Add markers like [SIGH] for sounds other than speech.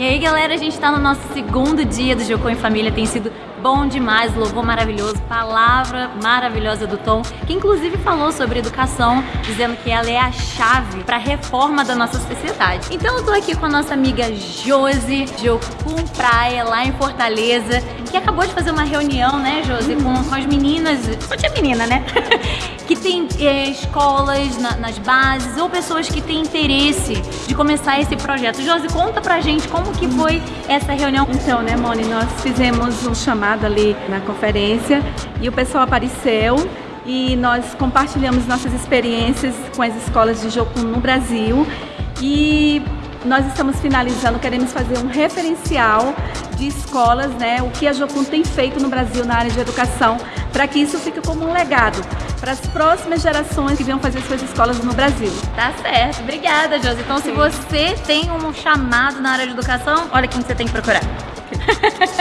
E aí, galera, a gente tá no nosso segundo dia do Jocô em Família, tem sido bom demais, louvor maravilhoso, palavra maravilhosa do Tom, que inclusive falou sobre educação, dizendo que ela é a chave para a reforma da nossa sociedade. Então eu tô aqui com a nossa amiga Josi, Jocum Praia, lá em Fortaleza, que acabou de fazer uma reunião, né, Josi, com, com as meninas, só tinha menina, né? [LAUGHS] que tem é, escolas na, nas bases ou pessoas que têm interesse de começar esse projeto. Josi, conta pra gente como que foi essa reunião. Então, né, Moni, nós fizemos um chamado ali na conferência e o pessoal apareceu e nós compartilhamos nossas experiências com as escolas de Jocum no Brasil e nós estamos finalizando, queremos fazer um referencial de escolas, né, o que a Jocum tem feito no Brasil na área de educação, para que isso fique como um legado para as próximas gerações que venham fazer suas escolas no Brasil. Tá certo. Obrigada, Josi. Então, Sim. se você tem um chamado na área de educação, olha quem você tem que procurar. [LAUGHS]